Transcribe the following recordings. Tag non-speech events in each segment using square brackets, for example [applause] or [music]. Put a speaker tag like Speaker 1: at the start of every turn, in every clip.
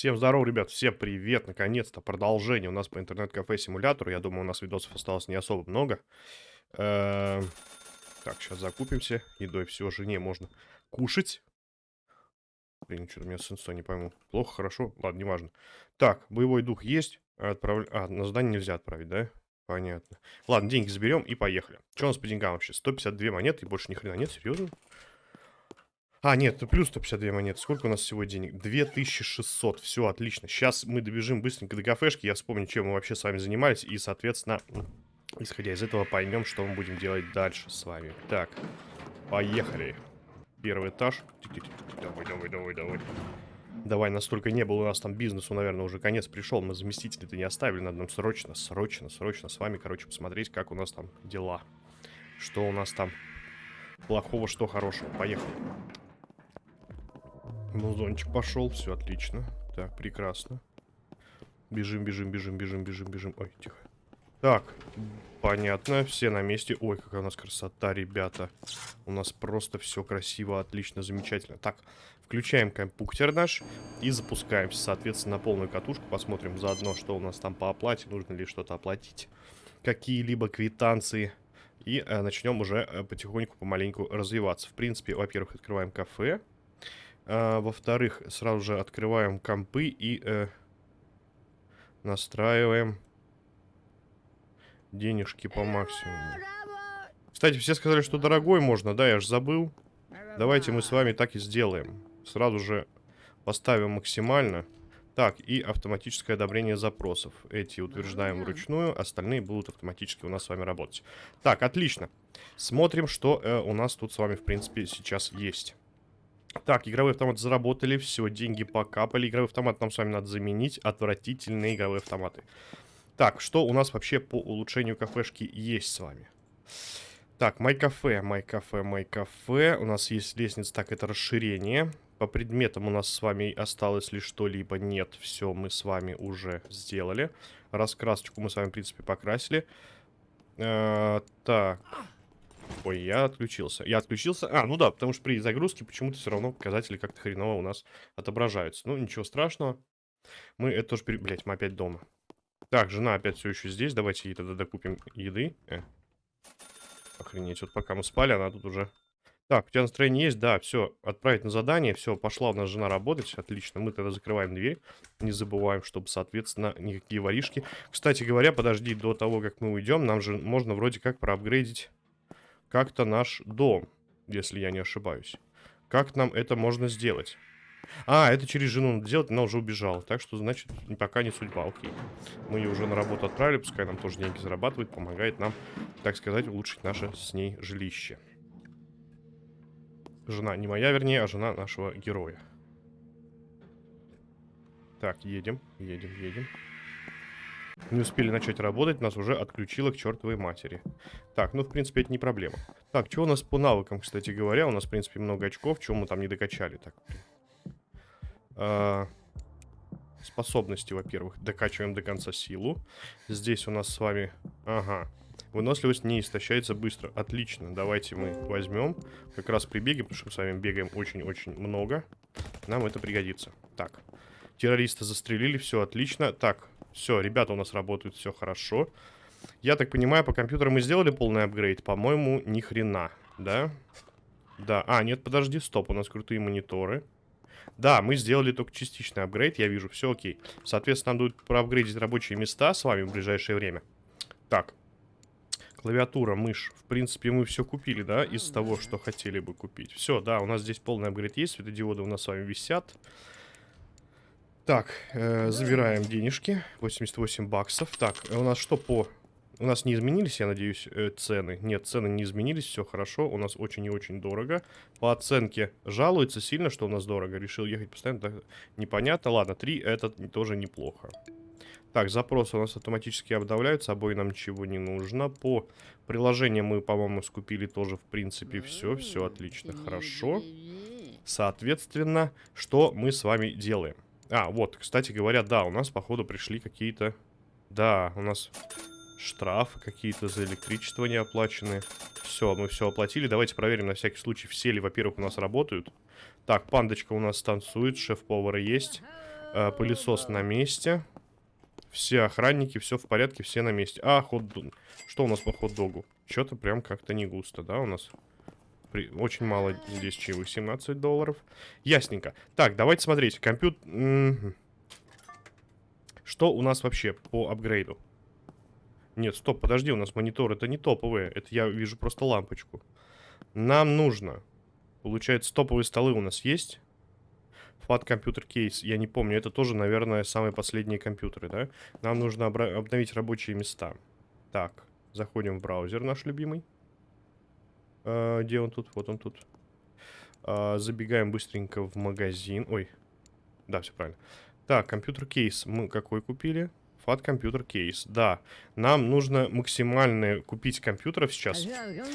Speaker 1: Всем здорово, ребят, всем привет, наконец-то продолжение у нас по интернет-кафе симулятору, я думаю, у нас видосов осталось не особо много. Эм, так, сейчас закупимся, едой все, жене можно кушать. Блин, что-то у меня с инстой, не пойму. Плохо, хорошо? Ладно, неважно. Так, боевой дух есть, отправля... а, на задание нельзя отправить, да? Понятно. Ладно, деньги заберем и поехали. Что у нас по деньгам вообще? 152 монеты и больше ни хрена нет, серьезно? А, нет, плюс 152 монеты. Сколько у нас всего денег? 2600. Все, отлично. Сейчас мы добежим быстренько до кафешки. Я вспомню, чем мы вообще с вами занимались. И, соответственно, исходя из этого, поймем, что мы будем делать дальше с вами. Так, поехали. Первый этаж. Давай, давай, давай, давай. Давай, настолько не было у нас там бизнесу, наверное, уже конец пришел. Мы заместителей-то не оставили. Надо нам срочно, срочно, срочно с вами, короче, посмотреть, как у нас там дела. Что у нас там плохого, что хорошего. Поехали. Музончик пошел, все отлично. Так, прекрасно. Бежим, бежим, бежим, бежим, бежим, бежим. Ой, тихо. Так, понятно, все на месте. Ой, какая у нас красота, ребята. У нас просто все красиво, отлично, замечательно. Так, включаем компьютер наш и запускаемся, соответственно, на полную катушку. Посмотрим заодно, что у нас там по оплате, нужно ли что-то оплатить. Какие-либо квитанции. И э, начнем уже э, потихоньку, помаленьку развиваться. В принципе, во-первых, открываем кафе. А, Во-вторых, сразу же открываем компы и э, настраиваем денежки по максимуму. Кстати, все сказали, что дорогой можно, да, я же забыл. Давайте мы с вами так и сделаем. Сразу же поставим максимально. Так, и автоматическое одобрение запросов. Эти утверждаем вручную, остальные будут автоматически у нас с вами работать. Так, отлично. Смотрим, что э, у нас тут с вами, в принципе, сейчас есть. Так, игровые автоматы заработали, все, деньги покапали. Игровой автомат нам с вами надо заменить. Отвратительные игровые автоматы. Так, что у нас вообще по улучшению кафешки есть с вами? Так, май кафе, май кафе, май кафе. У нас есть лестница, так, это расширение. По предметам у нас с вами осталось ли что-либо? Нет, все мы с вами уже сделали. Раскрасочку мы с вами, в принципе, покрасили. Э -э так... Ой, я отключился. Я отключился. А, ну да, потому что при загрузке почему-то все равно показатели как-то хреново у нас отображаются. Ну, ничего страшного. Мы это тоже... Пере... Блять, мы опять дома. Так, жена опять все еще здесь. Давайте ей тогда докупим еды. Э. Охренеть, вот пока мы спали, она тут уже... Так, у тебя настроение есть? Да, все, отправить на задание. Все, пошла у нас жена работать. Отлично, мы тогда закрываем дверь. Не забываем, чтобы, соответственно, никакие воришки. Кстати говоря, подожди до того, как мы уйдем. Нам же можно вроде как проапгрейдить как-то наш дом, если я не ошибаюсь. Как нам это можно сделать? А, это через жену надо делать, она уже убежала. Так что, значит, пока не судьба, окей. Мы ее уже на работу отправили, пускай нам тоже деньги зарабатывает, помогает нам, так сказать, улучшить наше с ней жилище. Жена не моя, вернее, а жена нашего героя. Так, едем, едем, едем. Не успели начать работать, нас уже отключило к чертовой матери. Так, ну, в принципе, это не проблема. Так, что у нас по навыкам, кстати говоря? У нас, в принципе, много очков. Чего мы там не докачали? Так. А, способности, во-первых. Докачиваем до конца силу. Здесь у нас с вами... Ага. Выносливость не истощается быстро. Отлично. Давайте мы возьмем. Как раз при потому что мы с вами бегаем очень-очень много. Нам это пригодится. Так. Террориста застрелили. Все отлично. Так. Все, ребята у нас работают, все хорошо. Я так понимаю, по компьютеру мы сделали полный апгрейд? По-моему, ни хрена, да? Да, а, нет, подожди, стоп, у нас крутые мониторы. Да, мы сделали только частичный апгрейд, я вижу, все окей. Соответственно, нам будет проапгрейдить рабочие места с вами в ближайшее время. Так, клавиатура, мышь. В принципе, мы все купили, да, из того, что хотели бы купить. Все, да, у нас здесь полный апгрейд есть, светодиоды у нас с вами висят. Так, э, забираем денежки. 88 баксов. Так, э, у нас что по... У нас не изменились, я надеюсь, э, цены? Нет, цены не изменились, все хорошо. У нас очень и очень дорого. По оценке жалуется сильно, что у нас дорого. Решил ехать постоянно. Так, непонятно. Ладно, 3 это тоже неплохо. Так, запросы у нас автоматически обновляются, обои нам ничего не нужно. По приложениям мы, по-моему, скупили тоже, в принципе, все. Все отлично, хорошо. Соответственно, что мы с вами делаем? А, вот, кстати говоря, да, у нас, походу, пришли какие-то... Да, у нас штрафы какие-то за электричество не оплачены. Все, мы все оплатили. Давайте проверим на всякий случай, все ли, во-первых, у нас работают. Так, пандочка у нас танцует, шеф-повара есть. А, пылесос на месте. Все охранники, все в порядке, все на месте. А, хот Что у нас по хот-догу? Что-то прям как-то не густо, да, у нас? При... Очень мало здесь чаевых, 17 долларов. Ясненько. Так, давайте смотреть. Компьютер... Что у нас вообще по апгрейду? Нет, стоп, подожди, у нас монитор, это не топовые. Это я вижу просто лампочку. Нам нужно... Получается, топовые столы у нас есть. Фат компьютер кейс, я не помню, это тоже, наверное, самые последние компьютеры, да? Нам нужно обновить рабочие места. Так, заходим в браузер наш любимый. А, где он тут? Вот он тут. А, забегаем быстренько в магазин. Ой, да, все правильно. Так, компьютер кейс мы какой купили? Фат компьютер кейс. Да, нам нужно максимально купить компьютеров сейчас,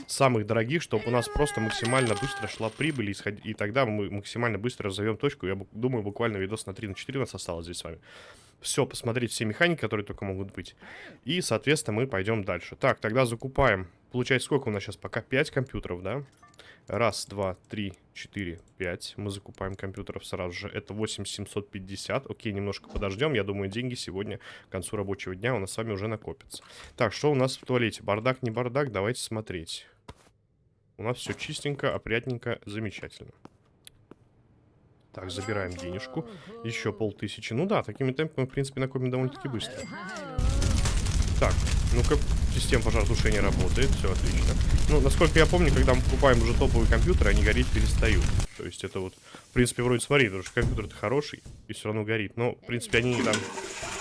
Speaker 1: самых дорогих, чтобы у нас просто максимально быстро шла прибыль, и тогда мы максимально быстро разовьем точку. Я думаю, буквально видос на 3 на 4 у нас осталось здесь с вами. Все, посмотреть все механики, которые только могут быть. И, соответственно, мы пойдем дальше. Так, тогда закупаем. Получается, сколько у нас сейчас? Пока 5 компьютеров, да? Раз, два, три, четыре, пять. Мы закупаем компьютеров сразу же. Это 8750. Окей, немножко подождем. Я думаю, деньги сегодня к концу рабочего дня у нас с вами уже накопятся. Так, что у нас в туалете? Бардак, не бардак? Давайте смотреть. У нас все чистенько, опрятненько, замечательно. Так, забираем денежку. Еще полтысячи. Ну да, такими темпами, в принципе, накопим довольно-таки быстро. Так, ну-ка, система пожаротушения работает, все отлично. Ну, насколько я помню, когда мы покупаем уже топовые компьютеры, они гореть перестают. То есть это вот, в принципе, вроде смотри, потому что компьютер-то хороший и все равно горит. Но, в принципе, они там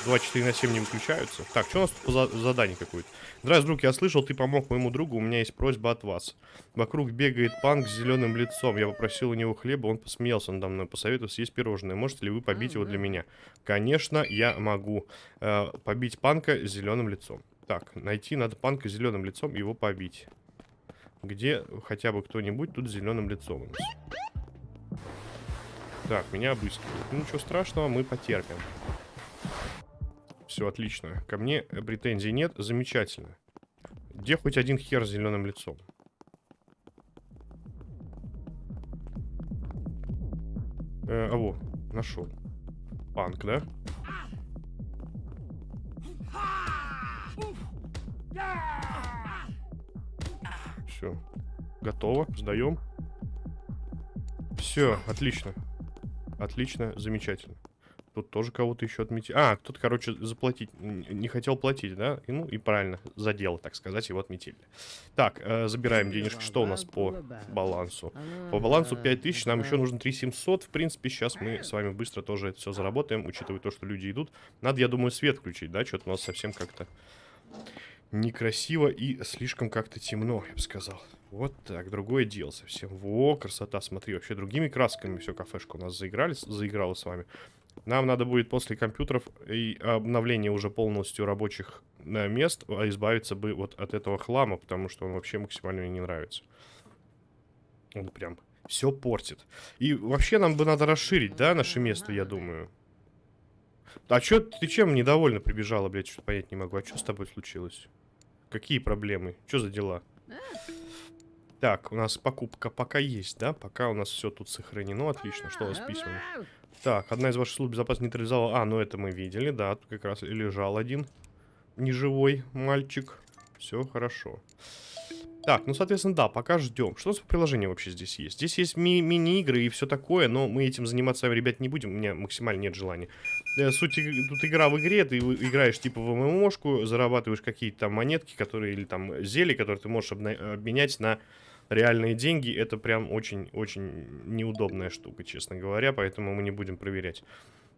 Speaker 1: 24 на 7 не выключаются. Так, что у нас тут по за задание какое-то? Здравствуй, друг, я слышал, ты помог моему другу, у меня есть просьба от вас. Вокруг бегает панк с зеленым лицом. Я попросил у него хлеба, он посмеялся надо мной, посоветовал съесть пирожное. Можете ли вы побить его для меня? Конечно, я могу э, побить панка с зеленым лицом. Так, найти надо панка с зеленым лицом и его побить. Где хотя бы кто-нибудь тут с зеленым лицом? Так, меня обыскивают. Ну, ничего страшного, мы потерпим. Все, отлично. Ко мне претензий нет. Замечательно. Где хоть один хер с зеленым лицом? Э, а во, нашел. Панк, да? Все. Готово. Сдаем. Все, отлично. Отлично, замечательно. Тут тоже кого-то еще отметили. А, кто-то, короче, заплатить не хотел платить, да? И, ну, и правильно, за дело, так сказать, его отметили. Так, э, забираем денежки. Что у нас по балансу? По балансу 5000, нам еще нужно 3700. В принципе, сейчас мы с вами быстро тоже это все заработаем, учитывая то, что люди идут. Надо, я думаю, свет включить, да? Что-то у нас совсем как-то некрасиво и слишком как-то темно, я бы сказал. Вот так, другое дело совсем. Во, красота, смотри, вообще другими красками все кафешка у нас заиграли, заиграла с вами. Нам надо будет после компьютеров и обновления уже полностью рабочих э, мест а, избавиться бы вот от этого хлама, потому что он вообще максимально мне не нравится. Он прям все портит. И вообще нам бы надо расширить, да, наше место, я думаю. А чё, ты чем недовольна прибежала, блядь, что-то понять не могу. А что с тобой случилось? Какие проблемы? Что за дела? Так, у нас покупка пока есть, да? Пока у нас все тут сохранено. Отлично. Что у нас с? Так, одна из ваших служб безопасности нейтрализовала... А, ну это мы видели, да. Тут как раз лежал один неживой мальчик. Все хорошо. Так, ну, соответственно, да, пока ждем. Что у нас по приложению вообще здесь есть? Здесь есть ми мини-игры и все такое, но мы этим заниматься ребят, не будем. У меня максимально нет желания. Э, суть тут игра в игре, ты играешь типа в ММОшку, зарабатываешь какие-то там монетки, которые, или там зелья, которые ты можешь обменять на реальные деньги. Это прям очень-очень неудобная штука, честно говоря, поэтому мы не будем проверять.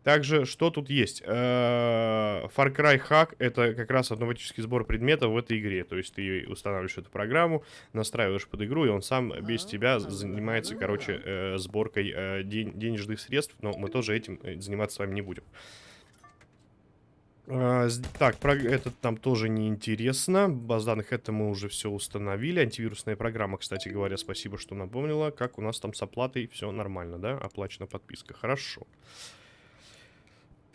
Speaker 1: Также, что тут есть? Э, Far Cry Hack — это как раз автоматический сбор предметов в этой игре. То есть ты устанавливаешь эту программу, настраиваешь под игру, и он сам без тебя занимается, короче, э, сборкой э, денежных средств. Но мы тоже этим заниматься с вами не будем. Так, про этот нам тоже не интересно. Баз данных это мы уже все установили. Антивирусная программа, кстати говоря, спасибо, что напомнила. Как у нас там с оплатой все нормально, да? Оплачена подписка. Хорошо.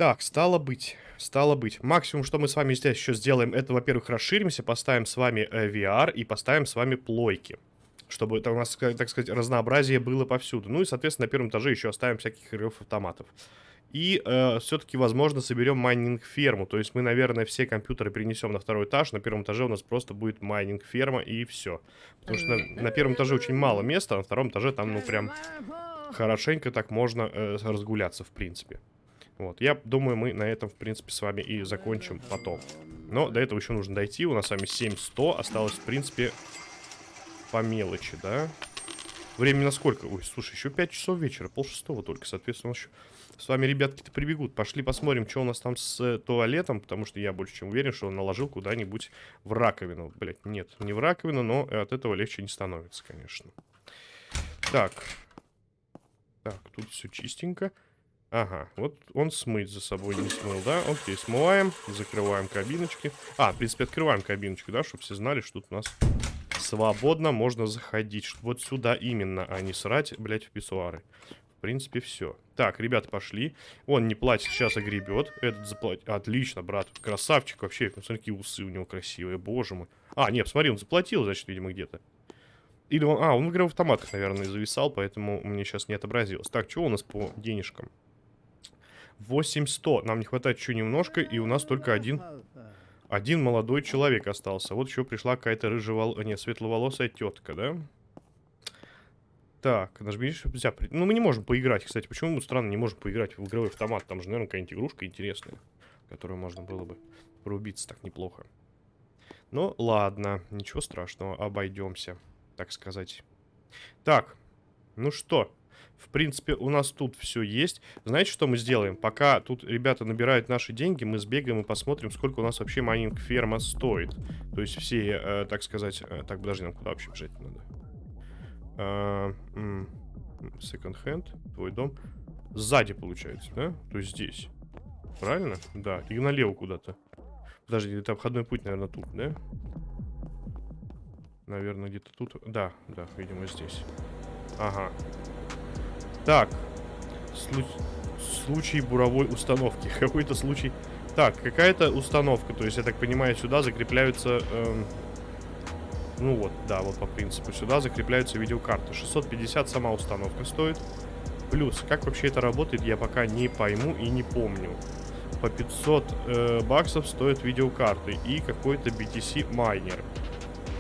Speaker 1: Так, стало быть, стало быть. Максимум, что мы с вами здесь еще сделаем, это, во-первых, расширимся, поставим с вами э, VR и поставим с вами плойки. Чтобы это у нас, так сказать, разнообразие было повсюду. Ну и, соответственно, на первом этаже еще оставим всяких игровых автоматов. И э, все-таки, возможно, соберем майнинг-ферму. То есть мы, наверное, все компьютеры перенесем на второй этаж. На первом этаже у нас просто будет майнинг-ферма и все. Потому что на, на первом этаже очень мало места, а на втором этаже там, ну, прям хорошенько так можно э, разгуляться, в принципе. Вот, я думаю, мы на этом, в принципе, с вами и закончим потом. Но до этого еще нужно дойти. У нас с вами 7100. Осталось, в принципе, по мелочи, да? Времени на сколько? Ой, слушай, еще 5 часов вечера, пол шестого только, соответственно, еще с вами ребятки-то прибегут. Пошли посмотрим, что у нас там с э, туалетом, потому что я больше чем уверен, что он наложил куда-нибудь в раковину. Блять, нет, не в раковину, но от этого легче не становится, конечно. Так. Так, тут все чистенько. Ага, вот он смыть за собой не смыл, да? Окей, смываем, закрываем кабиночки. А, в принципе, открываем кабиночку, да, чтобы все знали, что тут у нас свободно можно заходить. Вот сюда именно, а не срать, блядь, в писсуары. В принципе, все. Так, ребята, пошли. Он не платит, сейчас огребет. Этот заплатит. Отлично, брат. Красавчик вообще. Посмотри, какие усы у него красивые. Боже мой. А, нет, смотри, он заплатил, значит, видимо, где-то. Или он... А, он в игре в автоматах, наверное, зависал, поэтому мне сейчас не отобразилось. Так, что у нас по денежкам? 8100. Нам не хватает еще немножко, и у нас только один... Один молодой человек остался. Вот еще пришла какая-то рыжевол... Нет, светловолосая тетка, да? Так, нажми, взять. Ну, мы не можем поиграть, кстати. Почему мы странно не можем поиграть в игровой автомат? Там же, наверное, какая-нибудь игрушка интересная, которую можно было бы порубиться так неплохо. Ну, ладно, ничего страшного, обойдемся, так сказать. Так, ну что, в принципе, у нас тут все есть. Знаете, что мы сделаем? Пока тут ребята набирают наши деньги, мы сбегаем и посмотрим, сколько у нас вообще майнинг-ферма стоит. То есть все, э, так сказать... Э, так, подожди, нам куда вообще бежать надо? Second hand, твой дом. Сзади, получается, да? То есть здесь. Правильно? Да. И налево куда-то. Подожди, это обходной путь, наверное, тут, да? Наверное, где-то тут. Да, да, видимо, здесь. Ага. Так. Слу... Случай буровой установки. [laughs] Какой-то случай... Так, какая-то установка. То есть, я так понимаю, сюда закрепляются... Эм ну вот, да, вот по принципу. Сюда закрепляются видеокарты. 650 сама установка стоит. Плюс, как вообще это работает, я пока не пойму и не помню. По 500 э, баксов стоят видеокарты. И какой-то BTC майнер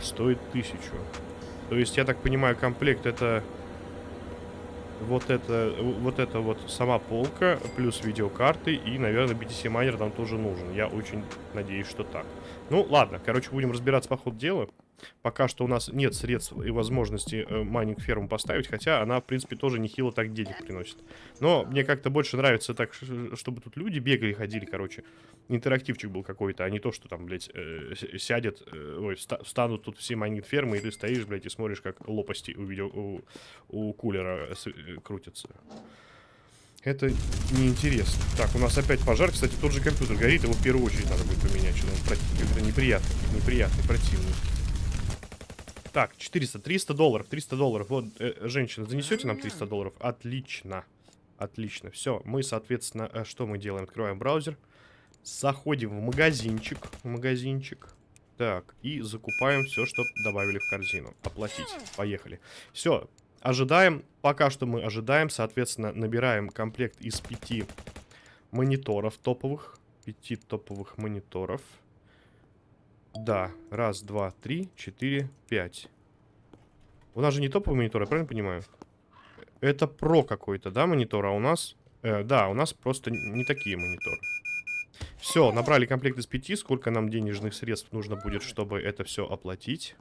Speaker 1: стоит 1000. То есть, я так понимаю, комплект это... Вот это, вот это вот сама полка, плюс видеокарты, и, наверное, BTC майнер нам тоже нужен. Я очень надеюсь, что так. Ну, ладно, короче, будем разбираться по ходу дела. Пока что у нас нет средств и возможности э, майнинг-ферму поставить, хотя она, в принципе, тоже нехило так денег приносит. Но мне как-то больше нравится так, чтобы тут люди бегали, ходили, короче. Интерактивчик был какой-то, а не то, что там, блядь, э, сядет, э, ой, встанут тут все майнинг-фермы, и ты стоишь, блядь, и смотришь, как лопасти у, видео, у, у кулера э, крутятся. Это неинтересно. Так, у нас опять пожар. Кстати, тот же компьютер горит. Его в первую очередь надо будет поменять. Что-то неприятный, неприятный, противный. Так, 400, 300 долларов, 300 долларов. Вот, э, женщина, занесете нам 300 долларов? Отлично. Отлично. Все, мы, соответственно, э, что мы делаем? Открываем браузер. Заходим в магазинчик. Магазинчик. Так, и закупаем все, что добавили в корзину. Оплатить. Поехали. Все, ожидаем. Пока что мы ожидаем. Соответственно, набираем комплект из пяти мониторов топовых. Пяти топовых мониторов. Да, раз, два, три, четыре, пять. У нас же не топовый монитор, я правильно понимаю? Это про какой-то, да, монитор, а у нас... Э, да, у нас просто не такие мониторы. Все, набрали комплект из пяти. Сколько нам денежных средств нужно будет, чтобы это все оплатить?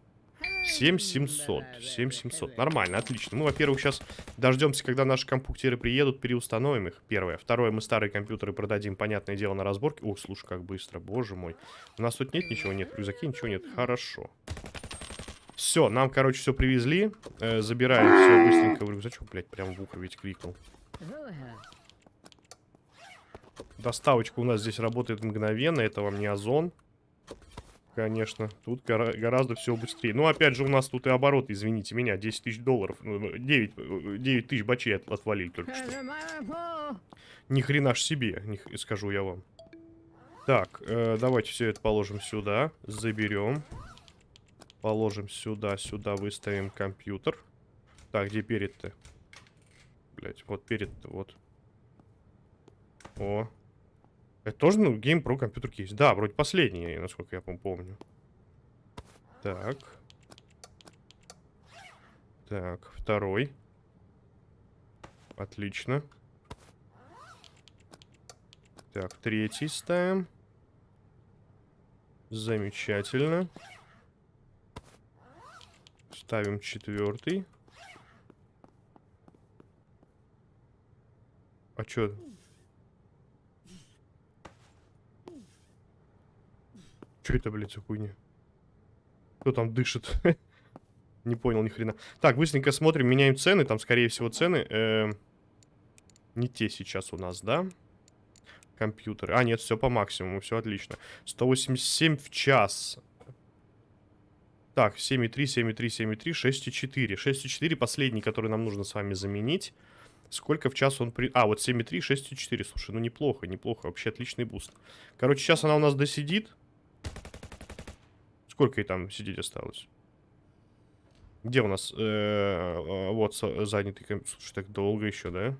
Speaker 1: 7700. 7700. Нормально, отлично. Мы, во-первых, сейчас дождемся, когда наши компьютеры приедут, переустановим их. Первое. Второе, мы старые компьютеры продадим, понятное дело, на разборке. Ох, слушай, как быстро, боже мой. У нас тут нет ничего? Нет, в рюкзаке ничего нет. Хорошо. Все, нам, короче, все привезли. Э, забираем все быстренько в рюкзачок. Блять, прям в ухо ведь крикнул. Доставочка у нас здесь работает мгновенно. Это вам не озон конечно. Тут гора гораздо все быстрее. Ну, опять же, у нас тут и оборот, извините меня, 10 тысяч долларов. 9, ну, 9 тысяч бачей от отвалили только что. Ни хрена ж себе, не скажу я вам. Так, э, давайте все это положим сюда. Заберем. Положим сюда, сюда выставим компьютер. Так, где перед-то? Блять, вот перед-то, вот. О. Это тоже, ну, Game Pro компьютер кейс. Да, вроде последний, насколько я помню. Так. Так, второй. Отлично. Так, третий ставим. Замечательно. Ставим четвертый. А чё? Чё это, блядь, за хуйня? Кто там дышит? [laughs] Не понял ни хрена. Так, быстренько смотрим, меняем цены. Там, скорее всего, цены... Э, не те сейчас у нас, да? Компьютеры. А, нет, все по максимуму, все отлично. 187 в час. Так, 7,3, 7,3, 7,3, 6,4. 6,4 последний, который нам нужно с вами заменить. Сколько в час он при... А, вот 7,3, 6,4. Слушай, ну неплохо, неплохо. Вообще отличный буст. Короче, сейчас она у нас досидит. Сколько ей там сидеть осталось? Где у нас? Э -э вот занятый Слушай, так долго еще, да?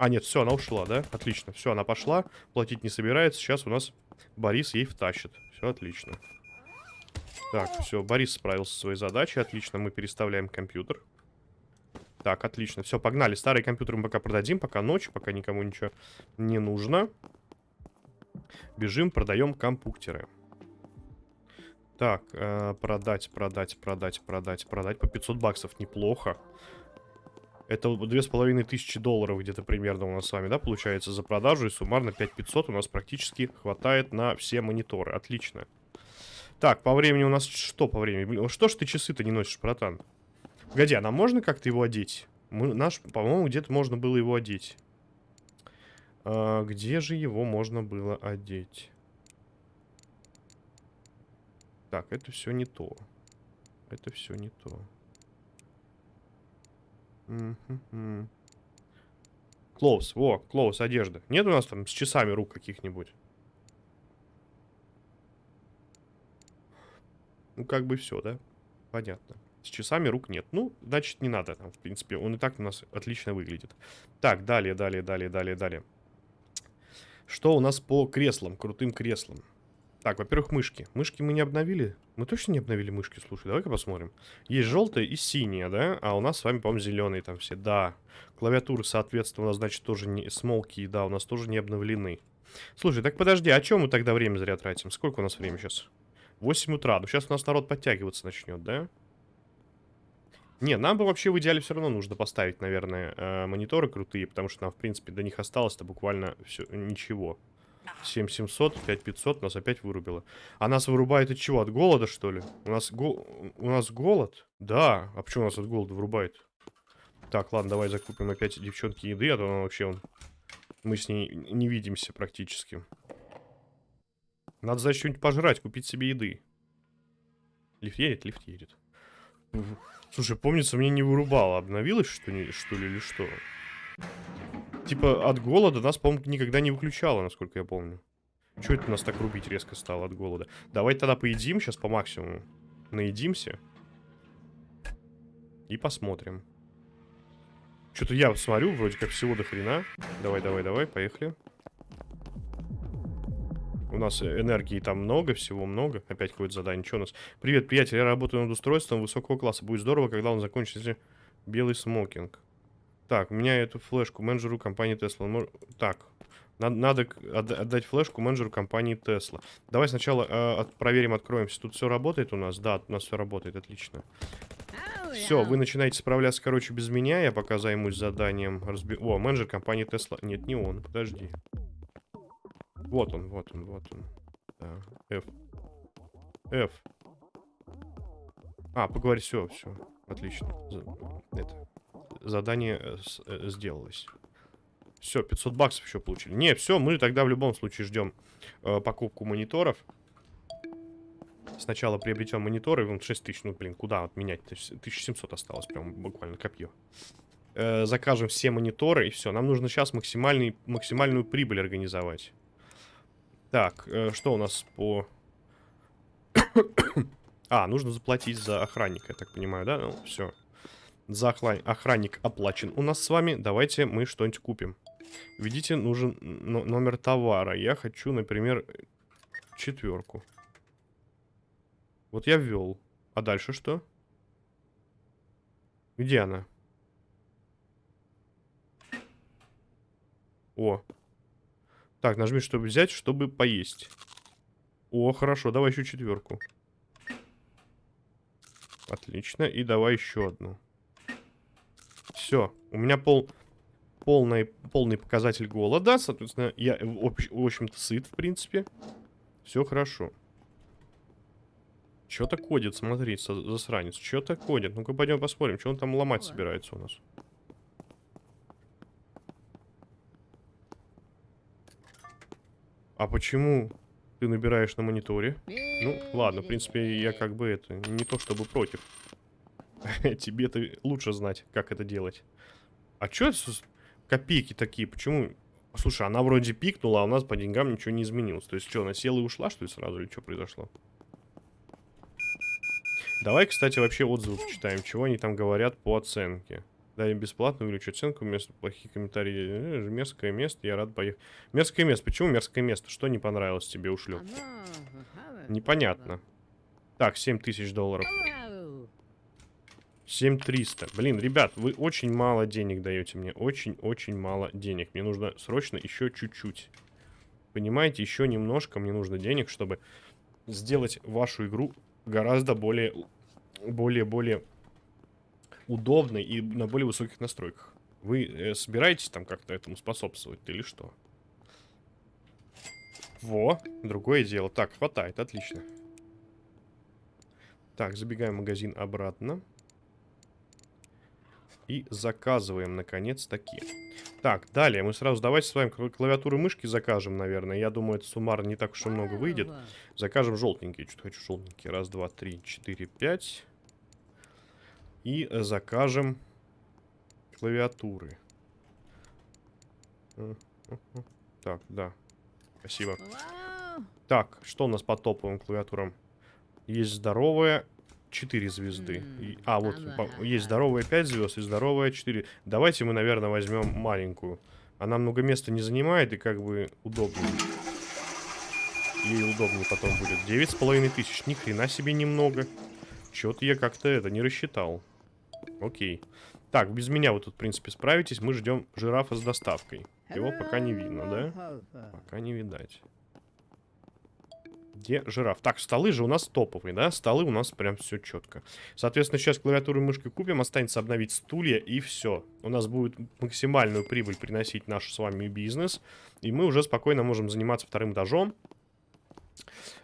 Speaker 1: А, нет, все, она ушла, да? Отлично. Все, она пошла. Платить не собирается. Сейчас у нас Борис ей втащит. Все отлично. Так, все, Борис справился со своей задачей. Отлично, мы переставляем компьютер. Так, отлично. Все, погнали. Старый компьютер мы пока продадим, пока ночь, пока никому ничего не нужно. Бежим, продаем компьютеры. Так, э, продать, продать, продать, продать, продать. По 500 баксов неплохо. Это две с половиной тысячи долларов где-то примерно у нас с вами, да, получается за продажу. И суммарно 5500 у нас практически хватает на все мониторы. Отлично. Так, по времени у нас что по времени? Что ж ты часы-то не носишь, братан? А нам можно как-то его одеть? Мы, наш, по-моему, где-то можно было его одеть. А, где же его можно было одеть? Так, это все не то. Это все не то. Клоус, во, клоус, одежда. Нет у нас там с часами рук каких-нибудь? Ну, как бы все, да? Понятно. С часами рук нет. Ну, значит, не надо. Там, в принципе, он и так у нас отлично выглядит. Так, далее, далее, далее, далее, далее. Что у нас по креслам, крутым креслам? Так, во-первых, мышки. Мышки мы не обновили? Мы точно не обновили мышки? Слушай, давай-ка посмотрим. Есть желтая и синяя, да? А у нас с вами, по-моему, зеленые там все. Да. Клавиатуры, соответственно, значит, тоже не... Смолки, да, у нас тоже не обновлены. Слушай, так подожди, а чем мы тогда время зря тратим? Сколько у нас время сейчас? 8 утра. Ну, сейчас у нас народ подтягиваться начнет, да? Не, нам бы вообще в идеале все равно нужно поставить, наверное, э, мониторы крутые, потому что нам, в принципе, до них осталось-то буквально все, ничего. 7700, 5500 нас опять вырубило. А нас вырубает от чего? От голода, что ли? У нас, го... у нас голод? Да. А почему нас от голода вырубает? Так, ладно, давай закупим опять девчонки еды, а то она вообще... Он... Мы с ней не видимся практически. Надо, значит, что-нибудь пожрать, купить себе еды. Лифт едет? Лифт едет. Слушай, помнится, мне не вырубало. Обновилось что, ли, что ли, или что? Типа, от голода нас, по-моему, никогда не выключало, насколько я помню. Чего это нас так рубить резко стало от голода? Давай тогда поедим сейчас по максимуму. Наедимся. И посмотрим. Что-то я смотрю, вроде как всего до хрена. Давай, давай, давай, поехали. Нас энергии там много, всего много. Опять какое-то задание. Что у нас? Привет, приятель, я работаю над устройством высокого класса. Будет здорово, когда он закончится. Белый смокинг. Так, у меня эту флешку менеджеру компании Tesla. Так, надо отдать флешку менеджеру компании Tesla. Давай сначала э, проверим, откроемся. Тут все работает у нас? Да, у нас все работает, отлично. Все, вы начинаете справляться, короче, без меня. Я пока займусь заданием. Разби... О, менеджер компании Tesla. Нет, не он, подожди. Вот он, вот он, вот он. F. F. А, поговори, все, все. Отлично. Это. Задание э, э, сделалось. Все, 500 баксов еще получили. Не, все, мы тогда в любом случае ждем э, покупку мониторов. Сначала приобретем мониторы, вон 6 тысяч, ну, блин, куда отменять? 1700 осталось, прям буквально копье. Э, закажем все мониторы, и все. Нам нужно сейчас максимальный, максимальную прибыль организовать. Так, э, что у нас по... [coughs] а, нужно заплатить за охранника, я так понимаю, да? Ну, все. За охранник оплачен у нас с вами. Давайте мы что-нибудь купим. Введите нужен но- номер товара. Я хочу, например, четверку. Вот я ввел. А дальше что? Где она? О. Так, нажми, чтобы взять, чтобы поесть. О, хорошо, давай еще четверку. Отлично. И давай еще одну. Все. У меня пол, полный, полный показатель голода. Соответственно, я, в, в общем-то, сыт, в принципе. Все хорошо. Что-то кодит, смотри, засранец. Что-то кодит. Ну-ка, пойдем посмотрим, что он там ломать собирается у нас. А почему ты набираешь на мониторе? Ну, ладно, в принципе, я как бы это, не то чтобы против. [laughs] Тебе-то лучше знать, как это делать. А что это копейки такие? Почему? Слушай, она вроде пикнула, а у нас по деньгам ничего не изменилось. То есть что, она села и ушла, что ли, сразу? Или что произошло? Давай, кстати, вообще отзывы почитаем. Чего они там говорят по оценке. Дай бесплатно увеличу оценку, вместо плохих комментариев. Э, мерзкое место, я рад поехать. Мерзкое место. Почему мерзкое место? Что не понравилось тебе, ушлеп? Непонятно. Так, 7 тысяч долларов. 7300. Блин, ребят, вы очень мало денег даете мне. Очень-очень мало денег. Мне нужно срочно еще чуть-чуть. Понимаете, еще немножко мне нужно денег, чтобы сделать вашу игру гораздо более... Более-более удобной и на более высоких настройках. Вы э, собираетесь там как-то этому способствовать или что? Во, другое дело. Так, хватает, отлично. Так, забегаем в магазин обратно. И заказываем, наконец-таки. Так, далее мы сразу давайте с вами клавиатуры мышки закажем, наверное. Я думаю, это суммарно не так уж и много выйдет. Закажем желтенькие. Что-то хочу желтенькие. Раз, два, три, четыре, пять. И закажем клавиатуры. Так, да. Спасибо. Так, что у нас по топовым клавиатурам? Есть здоровая, 4 звезды. И, а, вот, есть здоровая 5 звезд и здоровая 4. Давайте мы, наверное, возьмем маленькую. Она много места не занимает и как бы удобнее. Ей удобнее потом будет. 9,5 тысяч. Ни хрена себе немного. Чё-то я как-то это не рассчитал. Окей. Так, без меня вы тут, в принципе, справитесь. Мы ждем жирафа с доставкой. Его пока не видно, да? Пока не видать. Где жираф? Так, столы же у нас топовые, да? Столы у нас прям все четко. Соответственно, сейчас клавиатуру и мышкой купим. Останется обновить стулья и все. У нас будет максимальную прибыль приносить наш с вами бизнес. И мы уже спокойно можем заниматься вторым этажом.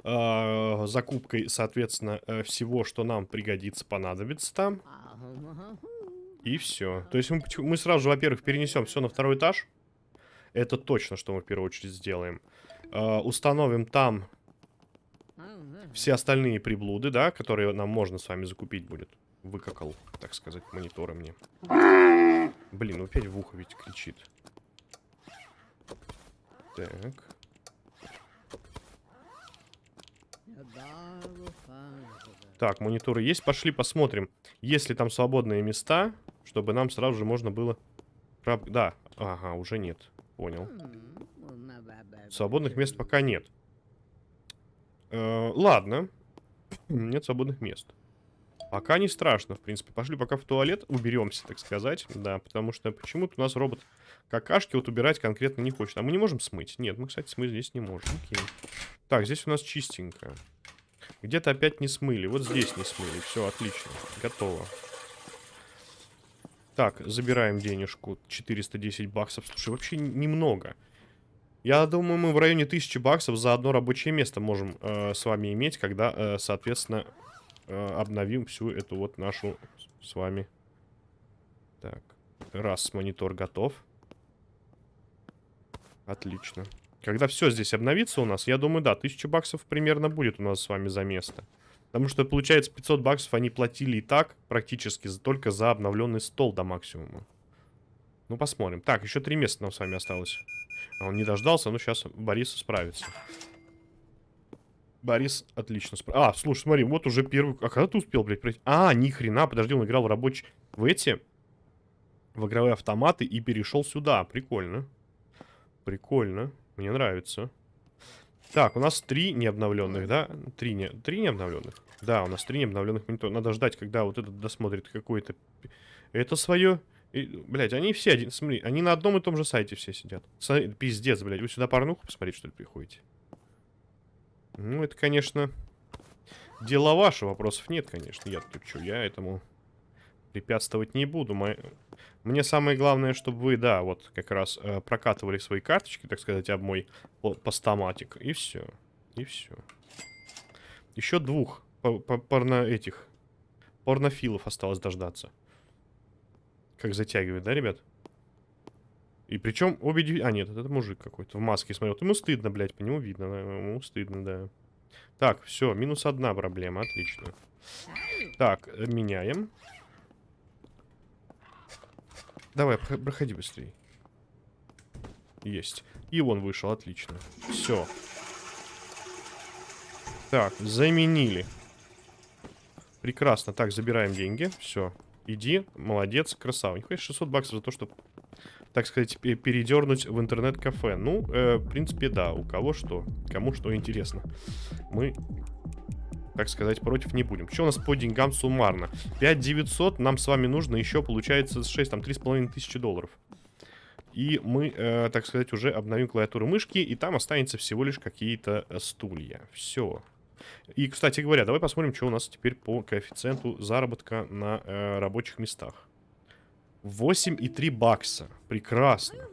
Speaker 1: Э, закупкой, соответственно, э, всего, что нам пригодится, понадобится там. И все. То есть мы, мы сразу же, во-первых, перенесем все на второй этаж. Это точно, что мы в первую очередь сделаем. Э, установим там все остальные приблуды, да, которые нам можно с вами закупить будет. Выкакал, так сказать, мониторы мне. Блин, опять в ухо ведь кричит. Так. Так, мониторы есть. Пошли посмотрим, есть ли там свободные места, чтобы нам сразу же можно было... Да, ага, уже нет. Понял. Свободных мест пока нет. Э, ладно. [clears throat] Нет свободных мест. Пока не страшно, в принципе. Пошли пока в туалет, уберемся, так сказать. Да, потому что почему-то у нас робот какашки вот убирать конкретно не хочет. А мы не можем смыть? Нет, мы, кстати, смыть здесь не можем. Окей. Так, здесь у нас чистенько. Где-то опять не смыли. Вот здесь не смыли. Все, отлично. Готово. Так, забираем денежку. 410 баксов. Слушай, вообще немного. Я думаю, мы в районе 1000 баксов за одно рабочее место можем э, с вами иметь, когда, э, соответственно, э, обновим всю эту вот нашу с вами. Так, раз монитор готов. Отлично. Когда все здесь обновится у нас, я думаю, да, 1000 баксов примерно будет у нас с вами за место. Потому что, получается, 500 баксов они платили и так, практически, только за обновленный стол до максимума. Ну, посмотрим. Так, еще три места нам с вами осталось. А он не дождался, но сейчас Борис справится. Борис отлично справился. А, слушай, смотри, вот уже первый... А когда ты успел, блядь, пройти? А, ни хрена, подожди, он играл в рабочий... В эти... В игровые автоматы и перешел сюда. Прикольно. Прикольно. Мне нравится. Так, у нас три необновленных, да? Три, не... три необновленных? Да, у нас три необновленных монитора. Надо ждать, когда вот этот досмотрит какой-то... Это свое... И, блядь, они все один... Смотри, они на одном и том же сайте все сидят. Смотри, пиздец, блядь. Вы сюда порнуху посмотреть, что ли, приходите? Ну, это, конечно... Дело ваше, вопросов нет, конечно. Я тут что, я этому препятствовать не буду. Мо... Мне самое главное, чтобы вы, да, вот как раз э, прокатывали свои карточки, так сказать, об мой постаматик. И все. И все. Еще двух порно этих порнофилов осталось дождаться. Как затягивает, да, ребят? И причем обе... А, нет, это мужик какой-то в маске смотрел. Ему стыдно, блядь, по нему видно. Ему стыдно, да. Так, все, минус одна проблема, отлично. Так, меняем. Давай, проходи быстрее. Есть. И он вышел, отлично. Все. Так, заменили. Прекрасно. Так, забираем деньги. Все. Иди, молодец, красава. Нихуя 600 баксов за то, что, так сказать, передернуть в интернет-кафе. Ну, э, в принципе, да. У кого что. Кому что интересно. Мы, так сказать, против не будем. Что у нас по деньгам суммарно? 5900 нам с вами нужно еще, получается, 6, там, 3,5 тысячи долларов. И мы, э, так сказать, уже обновим клавиатуру мышки, и там останется всего лишь какие-то э, стулья. Все. И, кстати говоря, давай посмотрим, что у нас теперь по коэффициенту заработка на э, рабочих местах. 8,3 бакса. Прекрасно.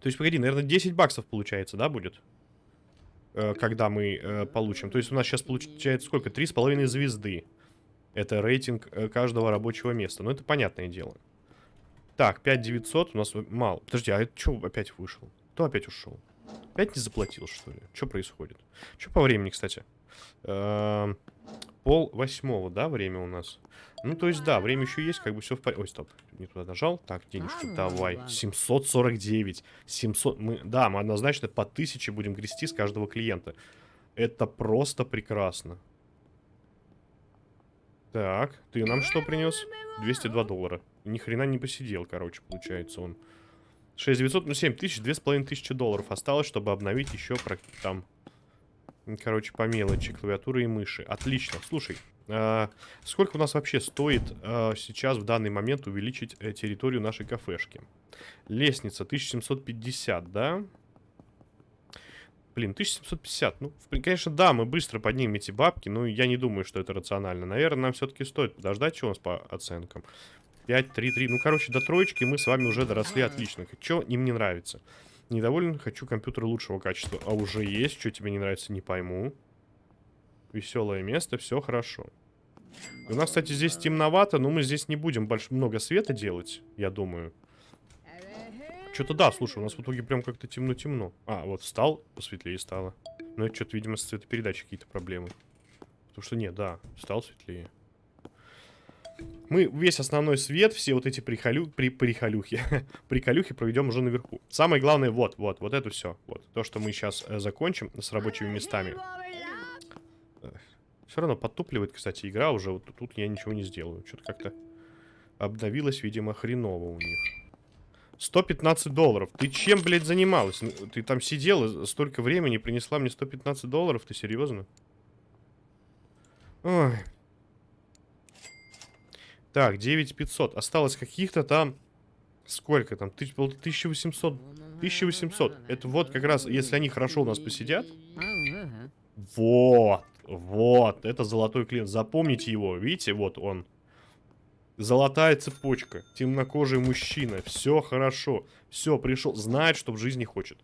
Speaker 1: То есть, погоди, наверное, 10 баксов получается, да, будет? Э, когда мы э, получим. То есть у нас сейчас получается сколько? 3,5 звезды. Это рейтинг э, каждого рабочего места. Ну, это понятное дело. Так, 5900 у нас мало. Подожди, а это что опять вышел? Кто опять ушел? Опять не заплатил, что ли? Что происходит? Что по времени, кстати? Эм, пол восьмого, да, время у нас? Ну, то есть, да, время еще есть, как бы все в порядке. Ой, стоп, не туда нажал. Так, денежку давай. 749. 700. Мы, да, мы однозначно по тысяче будем грести с каждого клиента. Это просто прекрасно. Так, ты нам что принес? 202 доллара. Ни хрена не посидел, короче, получается он. 6900, ну 7 тысяч, 2500 долларов осталось, чтобы обновить еще там, короче, по мелочи, клавиатуры и мыши. Отлично. Слушай, а, сколько у нас вообще стоит а, сейчас в данный момент увеличить э, территорию нашей кафешки? Лестница 1750, да? Блин, 1750. Ну, конечно, да, мы быстро поднимем эти бабки, но я не думаю, что это рационально. Наверное, нам все-таки стоит подождать, что у нас по оценкам. 5, 3, 3. Ну, короче, до троечки мы с вами уже доросли отлично. Что им не нравится? Недоволен, хочу компьютер лучшего качества. А уже есть, что тебе не нравится, не пойму. Веселое место, все хорошо. У нас, кстати, здесь темновато, но мы здесь не будем больше много света делать, я думаю. Что-то да, слушай, у нас в итоге прям как-то темно-темно. А, вот встал, посветлее стало. Ну, это что-то, видимо, с цветопередачей какие-то проблемы. Потому что нет, да, стал светлее. Мы весь основной свет, все вот эти прихолю... при... прихолюхи, [laughs] приколюхи проведем уже наверху. Самое главное, вот, вот, вот это все. Вот, то, что мы сейчас э, закончим с рабочими местами. Все равно подтупливает, кстати, игра уже. Вот тут я ничего не сделаю. Что-то как-то обновилось, видимо, хреново у них. 115 долларов. Ты чем, блядь, занималась? Ну, ты там сидела столько времени, принесла мне 115 долларов? Ты серьезно? Ой, так, 9500. Осталось каких-то там... Сколько там? 1800. 1800. Это вот как раз, если они хорошо у нас посидят. Вот. Вот. Это золотой клиент. Запомните его. Видите, вот он. Золотая цепочка. Темнокожий мужчина. Все хорошо. Все, пришел. Знает, что в жизни хочет.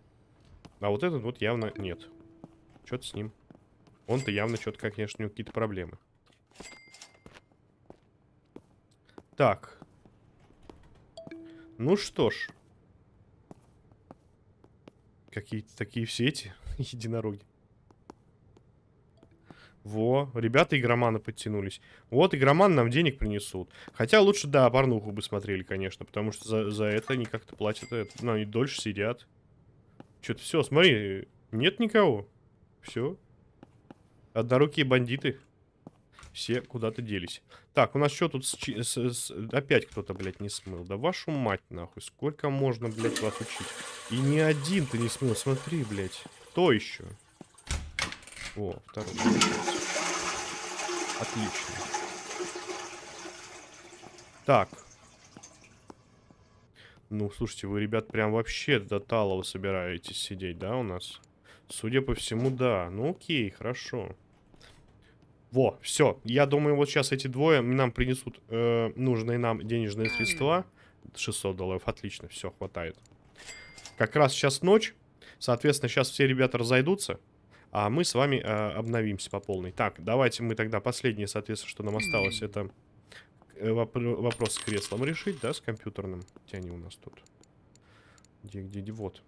Speaker 1: А вот этот вот явно нет. Что-то с ним. Он-то явно что-то, конечно, у него какие-то проблемы. Так. Ну что ж. Какие-то такие все эти [laughs] единороги. Во, ребята игроманы подтянулись. Вот, игроман нам денег принесут. Хотя лучше, да, порнуху бы смотрели, конечно, потому что за, за это они как-то платят. Это, ну, они дольше сидят. Что-то все, смотри, нет никого. Все. Однорукие бандиты. Все куда-то делись. Так, у нас что тут с, с, с, опять кто-то, блядь, не смыл? Да вашу мать, нахуй. Сколько можно, блядь, вас учить? И ни один ты не смыл. Смотри, блядь. Кто еще? О, второй. Отлично. Так. Ну, слушайте, вы, ребят, прям вообще до Талова собираетесь сидеть, да, у нас? Судя по всему, да. Ну, окей, хорошо. Во, все. Я думаю, вот сейчас эти двое нам принесут э, нужные нам денежные средства. 600 долларов, отлично, все, хватает. Как раз сейчас ночь. Соответственно, сейчас все ребята разойдутся. А мы с вами э, обновимся по полной. Так, давайте мы тогда последнее, соответственно, что нам осталось, это э, воп вопрос с креслом решить, да, с компьютерным. Где они у нас тут? Где, где, где? Вот.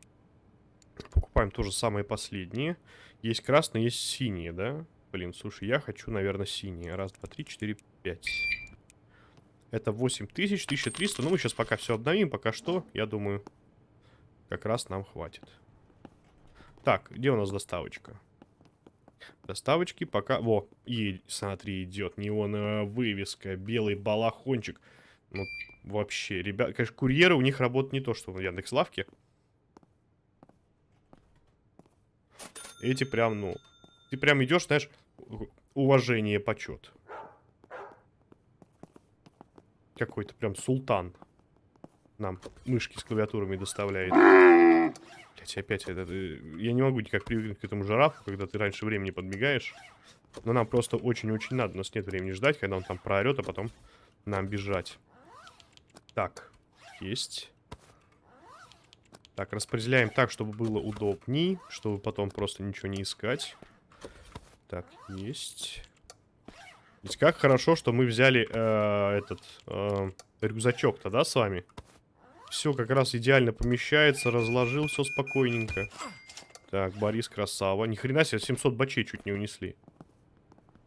Speaker 1: Покупаем тоже самые последние. Есть красные, есть синие, да? Блин, слушай, я хочу, наверное, синие. Раз, два, три, четыре, пять. Это 8000, 1300. Ну, мы сейчас пока все обновим. Пока что, я думаю, как раз нам хватит. Так, где у нас доставочка? Доставочки пока... Во, и, смотри, идет неоновая вывеска, белый балахончик. Ну, вообще, ребят... Конечно, курьеры у них работают не то, что в Яндекс.Лавке. Эти прям, ну... Ты прям идешь, знаешь, уважение, почет. Какой-то прям султан нам мышки с клавиатурами доставляет. Блять, опять это... Я не могу никак привыкнуть к этому жирафу, когда ты раньше времени подбегаешь. Но нам просто очень-очень надо. У нас нет времени ждать, когда он там проорет, а потом нам бежать. Так, есть. Так, распределяем так, чтобы было удобней, чтобы потом просто ничего не искать. Так, есть. Ведь как хорошо, что мы взяли э, этот э, рюкзачок-то, да, с вами? Все как раз идеально помещается, разложил все спокойненько. Так, Борис красава. Ни хрена себе, 700 бачей чуть не унесли.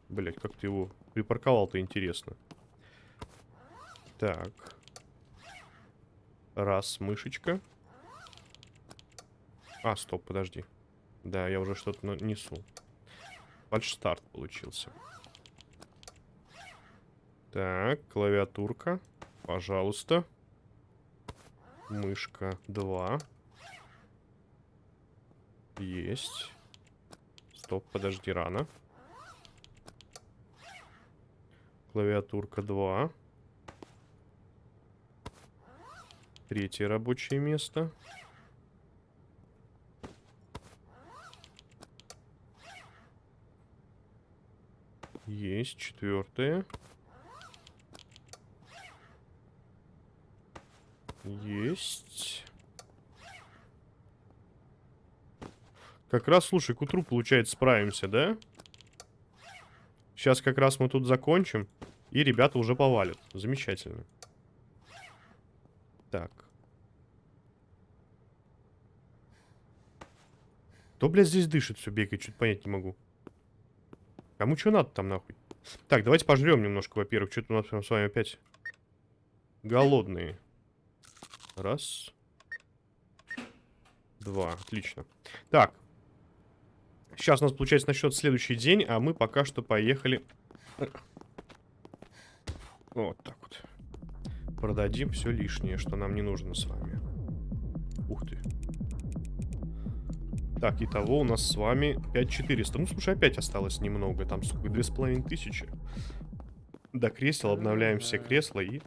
Speaker 1: Блять, как ты его припарковал-то, интересно. Так. Раз, мышечка. А, стоп, подожди. Да, я уже что-то несу. Фальшстарт получился. Так, клавиатурка. Пожалуйста. Мышка 2. Есть. Стоп, подожди, рано. Клавиатурка 2. Третье рабочее место. Есть четвертое. Есть. Как раз, слушай, к утру, получается, справимся, да? Сейчас как раз мы тут закончим. И ребята уже повалят. Замечательно. Так. Кто, блядь, здесь дышит все, бегает? Чуть понять не могу. Кому что надо там, нахуй? Так, давайте пожрем немножко, во-первых. Что-то у нас прям с вами опять голодные. Раз. Два. Отлично. Так. Сейчас у нас, получается, насчет следующий день, а мы пока что поехали... Вот так вот. Продадим все лишнее, что нам не нужно с вами. Ух ты. Так, итого у нас с вами 5400. Ну, слушай, опять осталось немного. Там, сколько, 2500. До кресел обновляем все кресла и...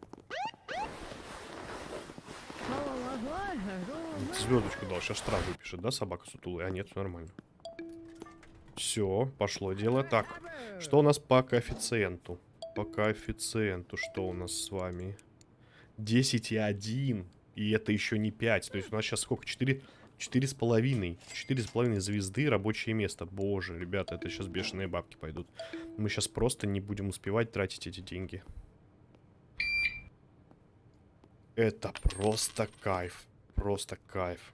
Speaker 1: Звездочку дал, сейчас штраф выпишет, да, собака сутулая? А нет, все нормально. Все, пошло дело. Так, что у нас по коэффициенту? По коэффициенту, что у нас с вами? 10 и 1. И это еще не 5. То есть у нас сейчас сколько? 4... Четыре с половиной. Четыре с половиной звезды, рабочее место. Боже, ребята, это сейчас бешеные бабки пойдут. Мы сейчас просто не будем успевать тратить эти деньги. Это просто кайф. Просто кайф.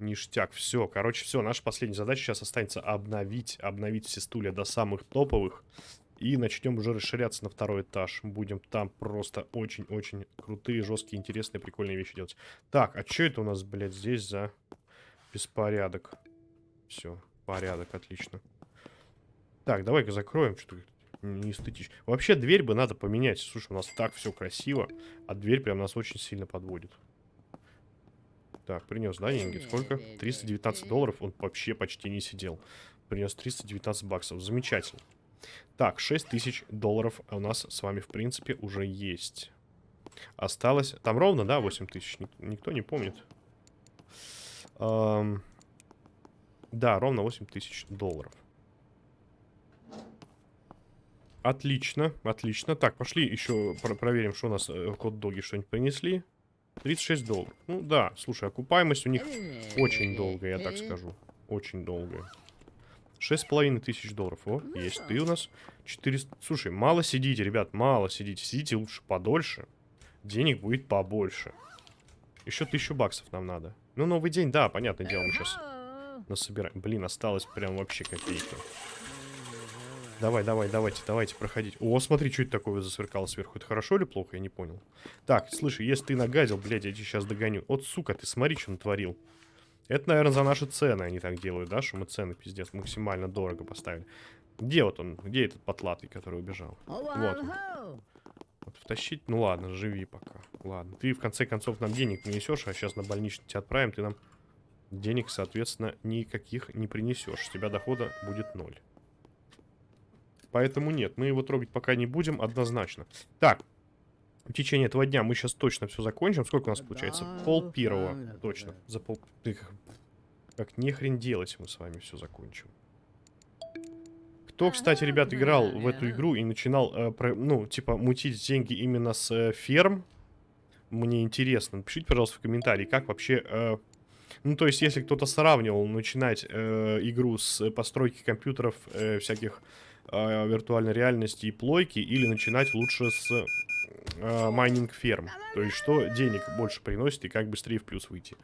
Speaker 1: Ништяк. Все, короче, все. Наша последняя задача сейчас останется обновить, обновить все стулья до самых топовых. И начнем уже расширяться на второй этаж. Будем там просто очень-очень крутые, жесткие, интересные, прикольные вещи делать. Так, а что это у нас, блядь, здесь за беспорядок? Все, порядок, отлично. Так, давай-ка закроем, что-то не эстетично. Вообще, дверь бы надо поменять. Слушай, у нас так все красиво, а дверь прям нас очень сильно подводит. Так, принес, да, деньги? Сколько? 319 долларов. Он вообще почти не сидел. Принес 319 баксов. Замечательно. Так, 6 тысяч долларов у нас с вами, в принципе, уже есть. Осталось... Там ровно, да, 8 тысяч? Никто не помнит. Эм... Да, ровно 8 тысяч долларов. Отлично, отлично. Так, пошли еще про проверим, что у нас э, код-доги что-нибудь принесли. 36 долларов. Ну да, слушай, окупаемость у них очень долгая, я так скажу. Очень долгая. Шесть половиной тысяч долларов. О, есть ты у нас. 400... Слушай, мало сидите, ребят, мало сидите. Сидите лучше подольше. Денег будет побольше. Еще тысячу баксов нам надо. Ну, новый день, да, понятное дело, мы сейчас насобираем. Блин, осталось прям вообще копейка. Давай, давай, давайте, давайте проходить. О, смотри, что это такое засверкало сверху. Это хорошо или плохо? Я не понял. Так, слушай, если ты нагадил, блядь, я тебя сейчас догоню. Вот, сука, ты смотри, что натворил. Это, наверное, за наши цены они так делают, да? Что мы цены, пиздец, максимально дорого поставили. Где вот он? Где этот потлатый, который убежал? Вот. Вот втащить? Ну ладно, живи пока. Ладно. Ты, в конце концов, нам денег принесешь, а сейчас на больничный тебя отправим. Ты нам денег, соответственно, никаких не принесешь. С тебя дохода будет ноль. Поэтому нет, мы его трогать пока не будем, однозначно. Так, в течение этого дня мы сейчас точно все закончим. Сколько у нас получается? Пол первого. Точно. За пол... Как, нехрен делать мы с вами все закончим. Кто, кстати, ребят, играл в эту игру и начинал, э, про, ну, типа, мутить деньги именно с э, ферм, мне интересно. Напишите, пожалуйста, в комментарии, как вообще... Э, ну, то есть, если кто-то сравнивал начинать э, игру с постройки компьютеров э, всяких э, виртуальной реальности и плойки, или начинать лучше с э, майнинг ферм. То есть, что денег больше приносит и как быстрее в плюс выйти.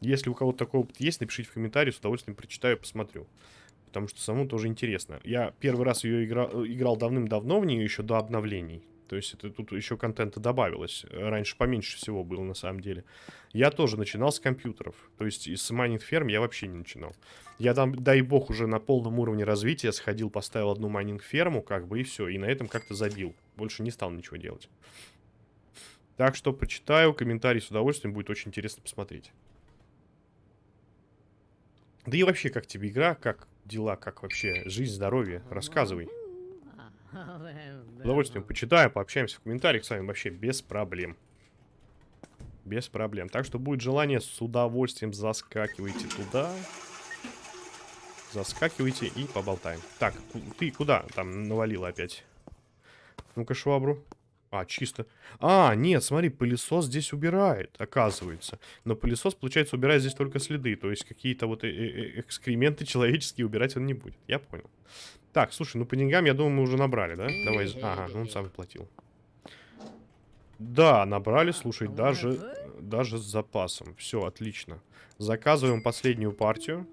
Speaker 1: Если у кого-то такой опыт есть, напишите в комментарии, с удовольствием прочитаю, посмотрю. Потому что самому тоже интересно. Я первый раз ее игра... играл давным-давно в нее, еще до обновлений. То есть это тут еще контента добавилось. Раньше поменьше всего было на самом деле. Я тоже начинал с компьютеров. То есть из майнинг ферм я вообще не начинал. Я там, дай бог, уже на полном уровне развития сходил, поставил одну майнинг ферму, как бы, и все. И на этом как-то забил. Больше не стал ничего делать. Так что почитаю, комментарий с удовольствием, будет очень интересно посмотреть. Да и вообще, как тебе игра, как дела, как вообще жизнь, здоровье, рассказывай. С удовольствием почитаем, пообщаемся в комментариях с вами вообще без проблем. Без проблем. Так что будет желание, с удовольствием заскакивайте туда. Заскакивайте и поболтаем. Так, ты куда там навалила опять? Ну-ка, швабру. А, чисто. А, нет, смотри, пылесос здесь убирает, оказывается. Но пылесос, получается, убирает здесь только следы. То есть какие-то вот э, э, э экскременты человеческие убирать он не будет. Я понял. Так, слушай, ну по деньгам, я думаю, мы уже набрали, да? Давай, ага, ну он сам платил. Да, набрали, слушай, даже, даже с запасом. Все, отлично. Заказываем последнюю партию.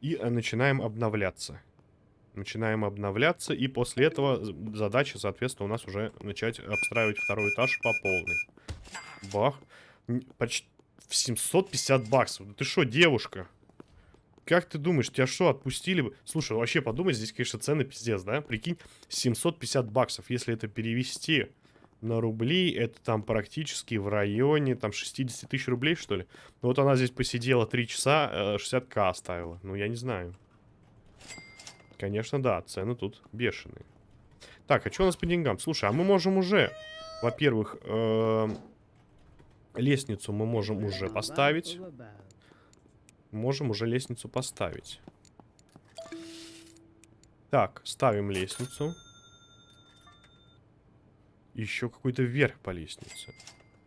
Speaker 1: И э, начинаем обновляться. Начинаем обновляться, и после этого задача, соответственно, у нас уже начать обстраивать второй этаж по полной. Бах. Почти в 750 баксов. ты что, девушка? Как ты думаешь, тебя что, отпустили бы? Слушай, вообще подумай, здесь, конечно, цены пиздец, да? Прикинь, 750 баксов, если это перевести на рубли, это там практически в районе там 60 тысяч рублей, что ли? Ну вот она здесь посидела 3 часа, 60к э, оставила. Ну, я не знаю. Конечно, да, цены тут бешеные. Так, а что у нас по деньгам? Слушай, а мы можем уже, во-первых, э лестницу мы можем уже поставить можем уже лестницу поставить. Так, ставим лестницу. Еще какой-то вверх по лестнице.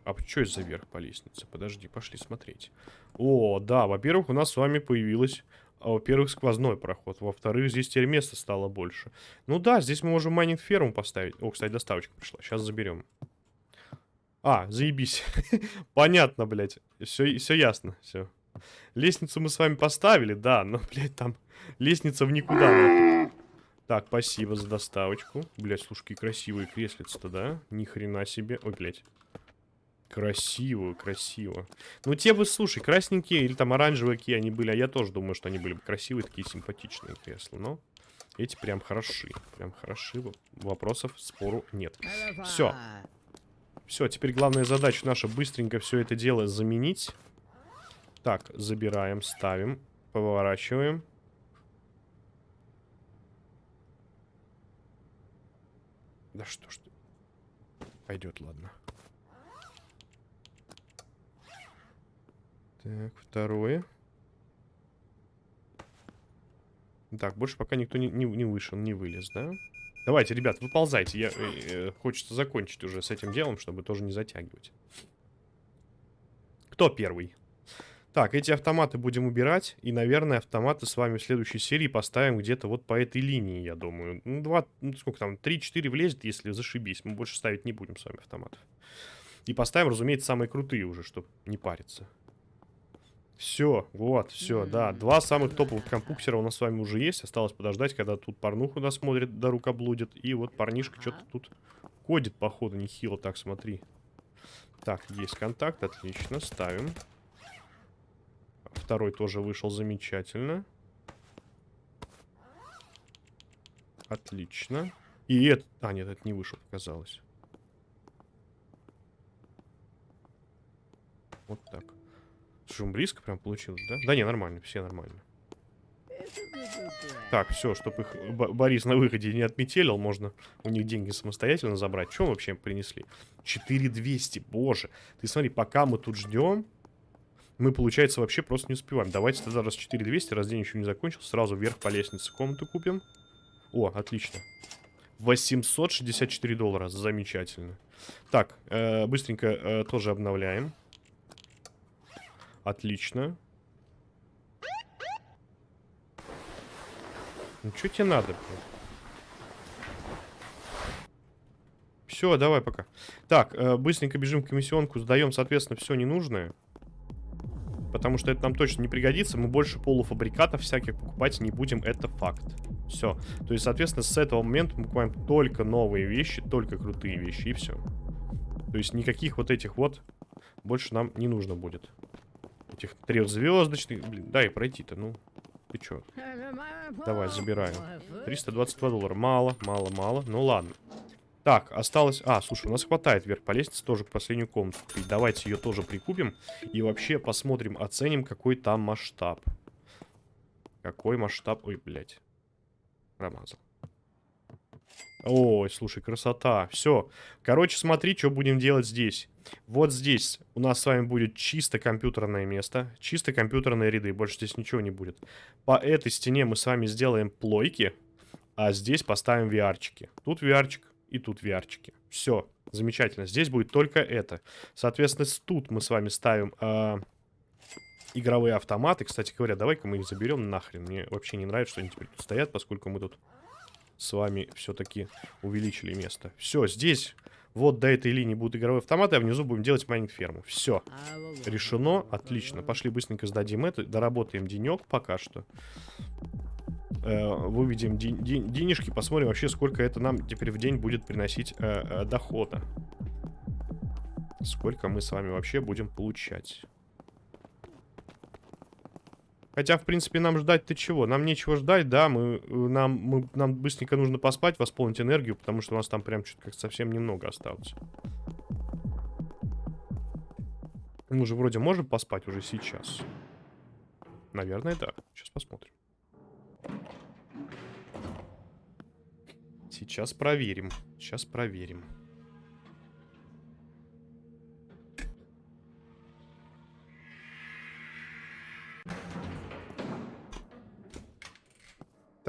Speaker 1: А что это за вверх по лестнице? Подожди, пошли смотреть. О, да, во-первых, у нас с вами появилось... А, во-первых, сквозной проход. Во-вторых, здесь теперь места стало больше. Ну да, здесь мы можем майнинг ферму поставить. О, кстати, доставочка пришла. Сейчас заберем. А, заебись. [laughs] Понятно, блядь. Все, все ясно, все. Лестницу мы с вами поставили, да, но, [laughs] блядь, там лестница в никуда. Так, спасибо за доставочку. Блядь, слушай, красивые креслица-то, да? Ни хрена себе. Ой, блядь. Красиво, красиво. Ну, те бы, слушай, красненькие или там оранжевые какие они были, а я тоже думаю, что они были бы красивые, такие симпатичные кресла, но... Эти прям хороши. Прям хороши. Вопросов, спору нет. Все. Все, теперь главная задача наша быстренько все это дело заменить. Так, забираем, ставим, поворачиваем. Да что ж ты. Пойдет, ладно. Так, второе. Так, больше пока никто не, не, не вышел, не вылез, да? Давайте, ребят, выползайте. Я, э, э, хочется закончить уже с этим делом, чтобы тоже не затягивать. Кто первый? Так, эти автоматы будем убирать. И, наверное, автоматы с вами в следующей серии поставим где-то вот по этой линии, я думаю. Ну, два, ну, сколько там, 3-4 влезет, если зашибись. Мы больше ставить не будем с вами автоматов. И поставим, разумеется, самые крутые уже, чтобы не париться. Все, вот, все, да. Два самых топовых компуксера у нас с вами уже есть. Осталось подождать, когда тут порнуху досмотрит, до рука блудит. И вот парнишка что-то тут кодит, походу, нехило. Так, смотри. Так, есть контакт, отлично, ставим. Второй тоже вышел замечательно. Отлично. И это... А, нет, это не вышел, показалось. Вот так. Шум близко прям получилось, да? Да не, нормально, все нормально. Так, все, чтобы их Борис на выходе не отметелил, можно у них деньги самостоятельно забрать. Что вообще принесли? 4200, боже. Ты смотри, пока мы тут ждем, мы, получается, вообще просто не успеваем. Давайте тогда раз 4200, раз день еще не закончился, сразу вверх по лестнице комнату купим. О, отлично. 864 доллара, замечательно. Так, э, быстренько э, тоже обновляем. Отлично. Ну, что тебе надо? Все, давай пока. Так, э, быстренько бежим в комиссионку, сдаем, соответственно, все ненужное. Потому что это нам точно не пригодится. Мы больше полуфабрикатов всяких покупать не будем. Это факт. Все. То есть, соответственно, с этого момента мы покупаем только новые вещи, только крутые вещи, и все. То есть, никаких вот этих вот больше нам не нужно будет. Этих трехзвездочных. Блин, дай пройти-то, ну. Ты чё? Давай, забираем. 322 доллара. Мало, мало, мало. Ну ладно. Так, осталось... А, слушай, у нас хватает вверх по лестнице тоже к последнюю комнату. Давайте ее тоже прикупим. И вообще посмотрим, оценим, какой там масштаб. Какой масштаб... Ой, блядь. Промазал. Ой, слушай, красота. Все. Короче, смотри, что будем делать здесь. Вот здесь у нас с вами будет чисто компьютерное место. Чисто компьютерные ряды. Больше здесь ничего не будет. По этой стене мы с вами сделаем плойки. А здесь поставим VR-чики. Тут VR-чик и тут VR-чики. Все. Замечательно. Здесь будет только это. Соответственно, тут мы с вами ставим... Э игровые автоматы. Кстати говоря, давай-ка мы их заберем нахрен. Мне вообще не нравится, что они теперь тут стоят, поскольку мы тут с вами все-таки увеличили место. Все, здесь вот до этой линии будут игровые автоматы, а внизу будем делать майнинг-ферму. Все. Решено. Отлично. Пошли быстренько сдадим это. Доработаем денек пока что. Э, выведем ден денежки. Посмотрим вообще, сколько это нам теперь в день будет приносить э, э, дохода. Сколько мы с вами вообще будем получать. Хотя, в принципе, нам ждать-то чего? Нам нечего ждать, да, мы, э, нам, мы, нам быстренько нужно поспать, восполнить энергию, потому что у нас там прям что-то как совсем немного осталось. Мы же вроде можем поспать уже сейчас. Наверное, да. Сейчас посмотрим. Сейчас проверим. Сейчас проверим.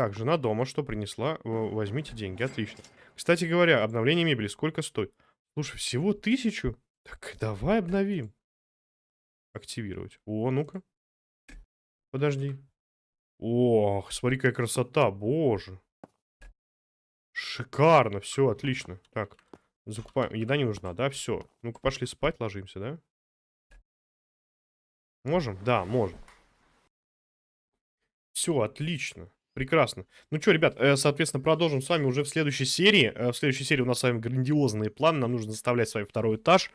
Speaker 1: Так, жена дома что принесла? Возьмите деньги, отлично. Кстати говоря, обновление мебели сколько стоит? Слушай, всего тысячу? Так давай обновим. Активировать. О, ну-ка. Подожди. Ох, смотри, какая красота, боже. Шикарно, все, отлично. Так, закупаем. Еда не нужна, да? Все. Ну-ка, пошли спать, ложимся, да? Можем? Да, можем. Все, отлично. Прекрасно. Ну что, ребят, э, соответственно, продолжим с вами уже в следующей серии. Э, в следующей серии у нас с вами грандиозные планы. Нам нужно заставлять с вами второй этаж.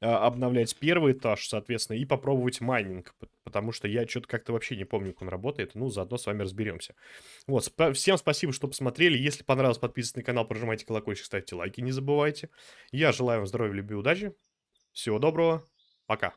Speaker 1: а, обновлять первый этаж, соответственно, и попробовать майнинг, потому что я что-то как-то вообще не помню, как он работает. Ну, заодно с вами разберемся. Вот, спа- всем спасибо, что посмотрели. Если понравилось, подписывайтесь на канал, прожимайте колокольчик, ставьте лайки, не забывайте. Я желаю вам здоровья, любви, удачи. Всего доброго. Пока.